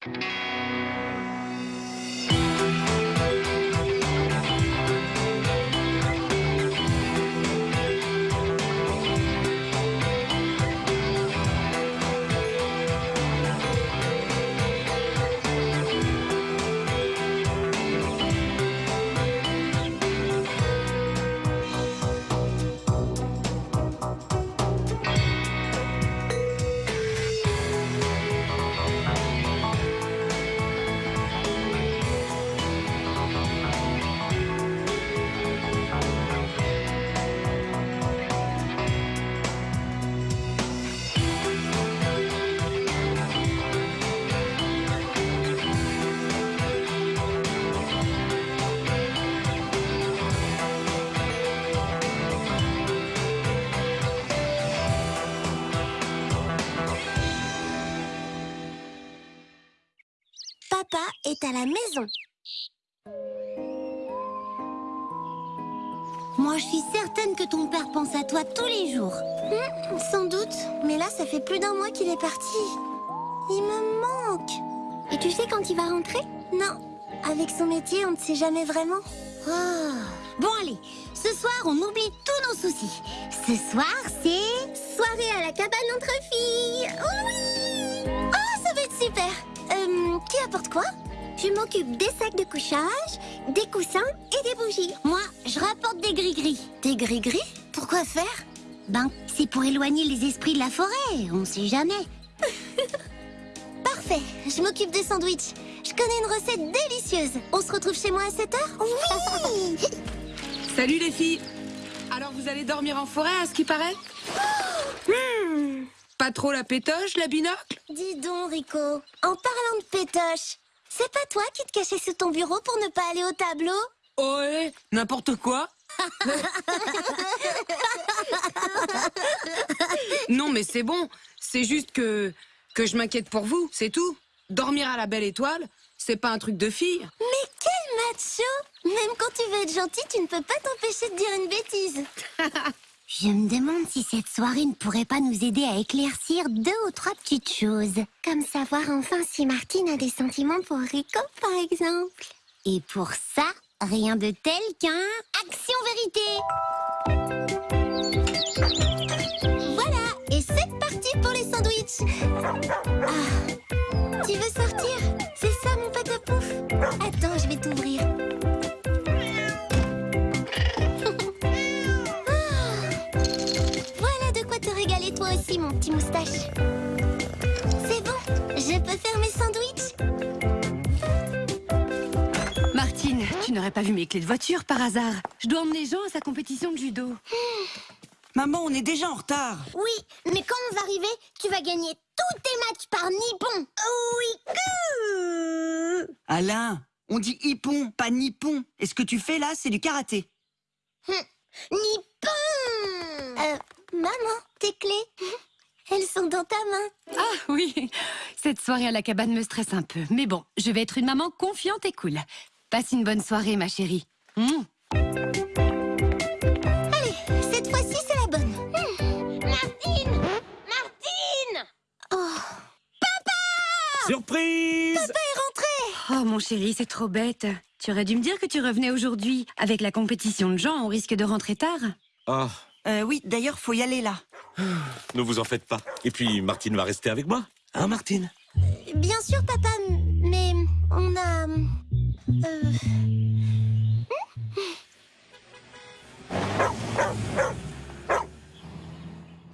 Papa est à la maison. Moi, je suis certaine que ton père pense à toi tous les jours. Hmm, sans doute, mais là, ça fait plus d'un mois qu'il est parti. Il me manque. Et tu sais quand il va rentrer? Non. Avec son métier, on ne sait jamais vraiment. Ah. Bon, allez, ce soir, on oublie tous nos soucis. Ce soir, c'est soirée à la cabane entre filles. Oui Oh, ça va être super euh, Qui apporte quoi? Je m'occupe des sacs de couchage, des coussins et des bougies. Moi, je rapporte des gris-gris. Des gris-gris? Pourquoi faire? Ben, c'est pour éloigner les esprits de la forêt, on sait jamais. Parfait, je m'occupe des sandwichs. Je connais une recette délicieuse. On se retrouve chez moi à 7 heures? Oui Salut les filles Alors vous allez dormir en forêt à ce qui paraît? Hmm. Pas trop la pétoche, la binocle? Dis donc, Rico, en parlant de pétoche, c'est pas toi qui te cachais sous ton bureau pour ne pas aller au tableau Oh ouais, n'importe quoi Non mais c'est bon, c'est juste que... que je m'inquiète pour vous, c'est tout. Dormir à la belle étoile, c'est pas un truc de fille. Mais quel macho Même quand tu veux être gentil, tu ne peux pas t'empêcher de dire une bêtise. Je me demande si cette soirée ne pourrait pas nous aider à éclaircir deux ou trois petites choses. Comme savoir enfin si Martine a des sentiments pour Rico, par exemple. Et pour ça, rien de tel qu'un Action Vérité Voilà, et c'est parti pour les sandwichs Ah, tu veux sortir? C'est ça mon patapouf Attends, je vais t'ouvrir. Petit moustache. C'est bon, je peux faire mes sandwichs Martine, tu n'aurais pas vu mes clés de voiture par hasard Je dois emmener Jean à sa compétition de judo. Maman, on est déjà en retard. Oui, mais quand on va arriver, tu vas gagner tous tes matchs par Nippon. Oui, que... Alain, on dit hippon, pas nippon. Et ce que tu fais là, c'est du karaté. Nippon Euh, maman, tes clés, elles sont dans ta main. Ah oui, cette soirée à la cabane me stresse un peu. Mais bon, je vais être une maman confiante et cool. Passe une bonne soirée, ma chérie. Mmh. Allez, cette fois-ci, c'est la bonne. Martine Martine Oh, Surprise papa est rentré Oh mon chéri, c'est trop bête. Tu aurais dû me dire que tu revenais aujourd'hui. Avec la compétition de Jean, on risque de rentrer tard. Oh, Euh, oui, d'ailleurs, faut y aller là. ne vous en faites pas. Et puis, Martine va rester avec moi. Hein, Martine? Bien sûr, papa, mais on a... euh,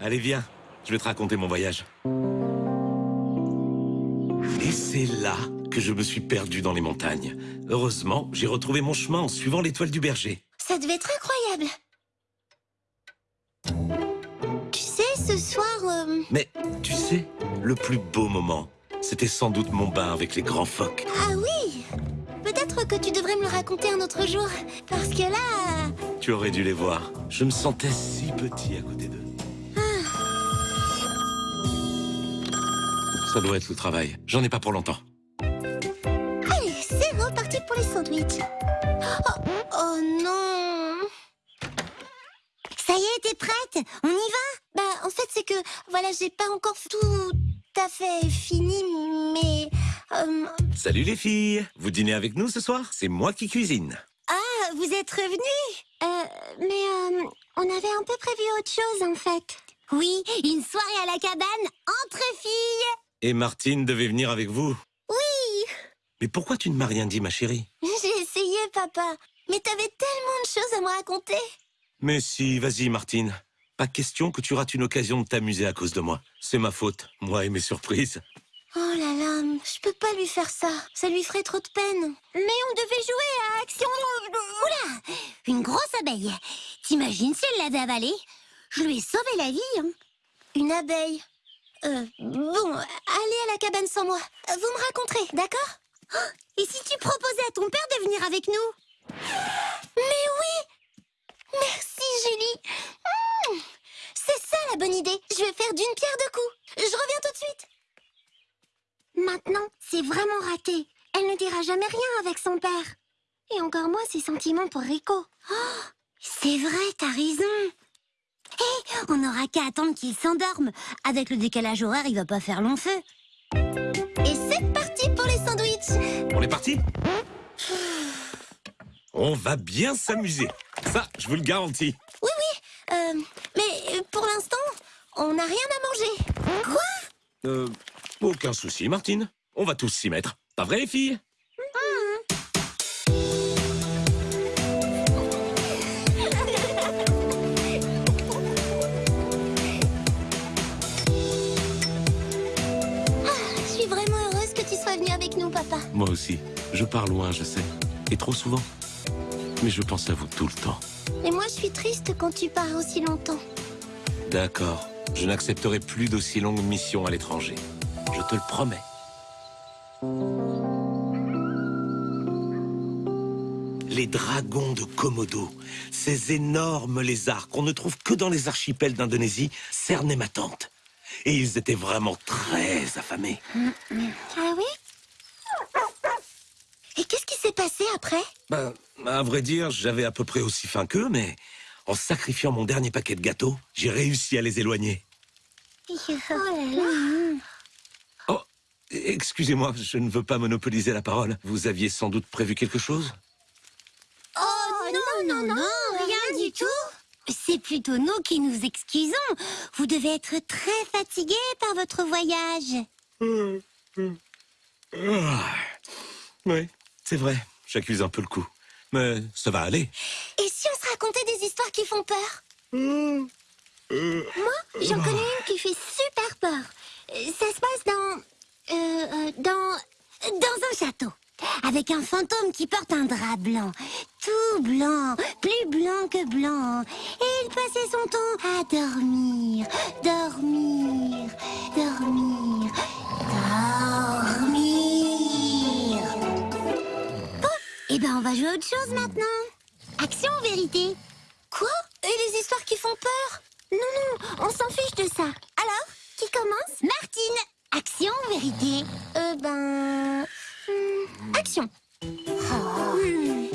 Allez, viens. Je vais te raconter mon voyage. Et c'est là que je me suis perdu dans les montagnes. Heureusement, j'ai retrouvé mon chemin en suivant l'étoile du berger. Ça devait être incroyable. Ce soir... euh, Mais, tu sais, le plus beau moment, c'était sans doute mon bain avec les grands phoques. Ah oui Peut-être que tu devrais me le raconter un autre jour. Parce que là... Tu aurais dû les voir. Je me sentais si petit à côté d'eux. Ça doit être le travail. J'en ai pas pour longtemps. Allez, c'est reparti pour les sandwichs. Oh, oh non Ça y est, t'es prête? On y va? Bah, en fait, c'est que, voilà, j'ai pas encore tout à fait fini, mais Euh, Salut les filles Vous dînez avec nous ce soir? C'est moi qui cuisine. ah, vous êtes revenus? Euh, Mais euh, on avait un peu prévu autre chose, en fait. Oui, une soirée à la cabane entre filles. Et Martine devait venir avec vous. Oui Mais pourquoi tu ne m'as rien dit, ma chérie? J'ai essayé, papa. Mais t'avais tellement de choses à me raconter. Mais si, vas-y, Martine. Pas question que tu rates une occasion de t'amuser à cause de moi. C'est ma faute, moi et mes surprises. Oh là là, je peux pas lui faire ça. Ça lui ferait trop de peine. Mais on devait jouer à Action... Oula Une grosse abeille. T'imagines si elle l'avait avalée? Je lui ai sauvé la vie. hein. Une abeille euh, Bon, allez à la cabane sans moi. Vous me raconterez, d'accord? Oh, Et si tu proposais à ton père de venir avec nous? Mais oui Merci, Julie ça la bonne idée. Je vais faire d'une pierre deux coups. Je reviens tout de suite. Maintenant, c'est vraiment raté. Elle ne dira jamais rien avec son père. Et encore moins ses sentiments pour Rico. Oh, c'est vrai, t'as raison. Hé, on n'aura qu'à attendre qu'il s'endorme. Avec le décalage horaire, il va pas faire long feu. Et c'est parti pour les sandwichs. On est parti? On va bien s'amuser. Ça, je vous le garantis. Oui, oui, euh, mais pour l'instant, on n'a rien à manger. Quoi? Euh, aucun souci, Martine. On va tous s'y mettre. Pas vrai, les filles Je suis vraiment heureuse que tu sois venu avec nous, papa. Moi aussi. Je pars loin, je sais. Et trop souvent. Mais je pense à vous tout le temps. Et moi, je suis triste quand tu pars aussi longtemps. D'accord. Je n'accepterai plus d'aussi longues missions à l'étranger. Je te le promets. Les dragons de Komodo, ces énormes lézards qu'on ne trouve que dans les archipels d'Indonésie, cernaient ma tante. Et ils étaient vraiment très affamés. Ah oui? Et qu'est-ce qui s'est passé après? Ben, à vrai dire, j'avais à peu près aussi faim qu'eux, mais en sacrifiant mon dernier paquet de gâteaux, j'ai réussi à les éloigner. Oh là là Oh, excusez-moi, je ne veux pas monopoliser la parole. Vous aviez sans doute prévu quelque chose? Oh non, non, non, rien du tout C'est plutôt nous qui nous excusons. Vous devez être très fatigué par votre voyage. Ah, Oui, c'est vrai, j'accuse un peu le coup. Mais ça va aller. Et si on se racontait des histoires qui font peur Moi, j'en connais une qui fait super peur. Euh, Ça se passe dans... euh, euh, dans... dans un château. Avec un fantôme qui porte un drap blanc. Tout blanc, plus blanc que blanc. Et il passait son temps à dormir, dormir, dormir, dormir. Eh ben on va jouer à autre chose maintenant. Action ou vérité. Quoi? Et les histoires qui font peur? Non, non, on s'en fiche de ça. Alors, qui commence? Martine. Action ou vérité. Euh, ben... hmm, action. Hmm.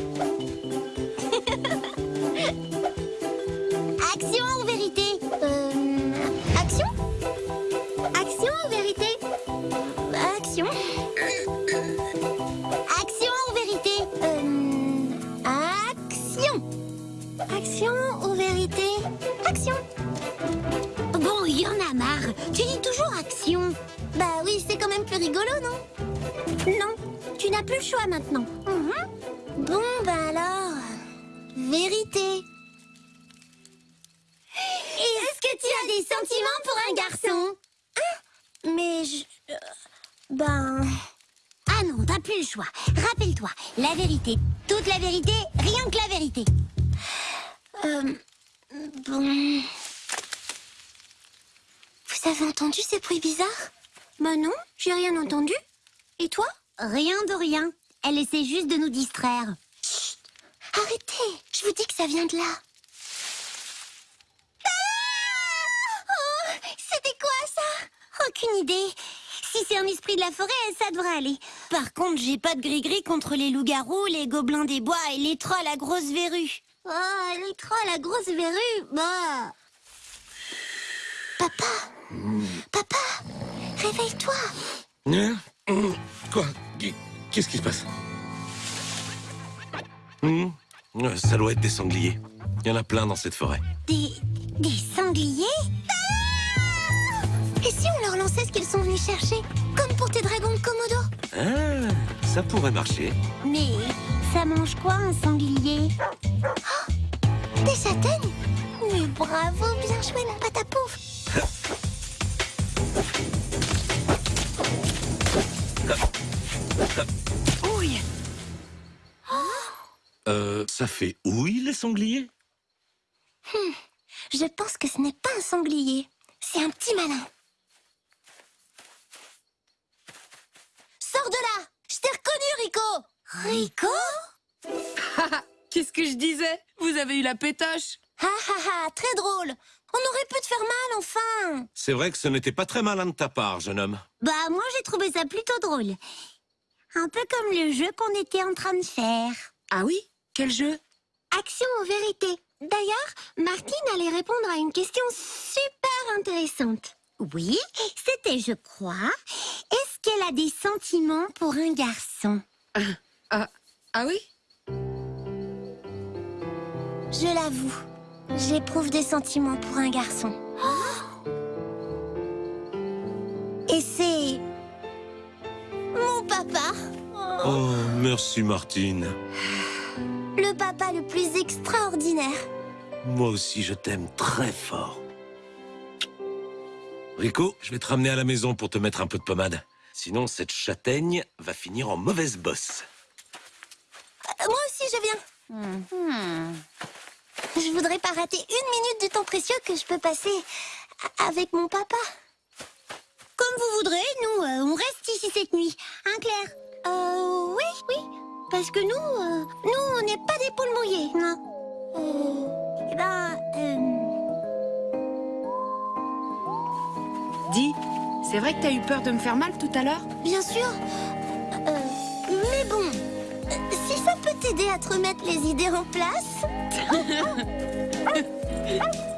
Choix maintenant. Mhm. Bon, bah alors... Vérité. Est-ce que tu as des sentiments pour un garçon? Hein? Mais je... euh, Ben... Ah non, t'as plus le choix. Rappelle-toi, la vérité, toute la vérité, rien que la vérité. Euh... Bon... Vous avez entendu ces bruits bizarres? Bah non, j'ai rien entendu. Et toi? Rien de rien. Elle essaie juste de nous distraire. Chut Arrêtez Je vous dis que ça vient de là. Ah Oh C'était quoi ça? Aucune idée. Si c'est un esprit de la forêt, ça devrait aller. Par contre, j'ai pas de gris-gris contre les loups-garous, les gobelins des bois et les trolls à grosse verrue. Oh, les trolls à grosse verrue Bah... Papa Papa Réveille-toi Quoi Qui- Qu'est-ce qui se passe Hum, Ça doit être des sangliers. Il y en a plein dans cette forêt. Des... des sangliers Ah Et si on leur lançait ce qu'ils sont venus chercher Comme pour tes dragons de Komodo Ah, ça pourrait marcher. Mais ça mange quoi un sanglier Oh, Des châtaignes Mais bravo, bien joué la pâte à pouf Euh, ça fait ouille, les sangliers? Je pense que ce n'est pas un sanglier, c'est un petit malin. Sors de là! Je t'ai reconnu, Rico! Rico? Qu'est-ce que je disais? Vous avez eu la pétache Ha ha ha, très drôle. On aurait pu te faire mal, enfin. C'est vrai que ce n'était pas très malin de ta part, jeune homme. Bah, moi j'ai trouvé ça plutôt drôle. Un peu comme le jeu qu'on était en train de faire. Ah oui? Quel jeu? Action ou vérité D'ailleurs, Martine allait répondre à une question super intéressante. Oui, c'était, je crois, est-ce qu'elle a des sentiments pour un garçon? Ah, ah oui? Je l'avoue, j'éprouve des sentiments pour un garçon. Et c'est... mon papa Oh, merci, Martine. Le papa le plus extraordinaire. Moi aussi, je t'aime très fort. Rico, je vais te ramener à la maison pour te mettre un peu de pommade. Sinon, cette châtaigne va finir en mauvaise bosse. Euh, Moi aussi, je viens. Je voudrais pas rater une minute du temps précieux que je peux passer avec mon papa. Comme vous voudrez, nous, euh, on reste ici cette nuit. Hein, Claire? Euh. Parce que nous, euh, nous, on n'est pas des poules mouillées, non. Euh, eh ben, euh, Dis, c'est vrai que t'as eu peur de me faire mal tout à l'heure? Bien sûr. Euh, mais bon, si ça peut t'aider à te remettre les idées en place.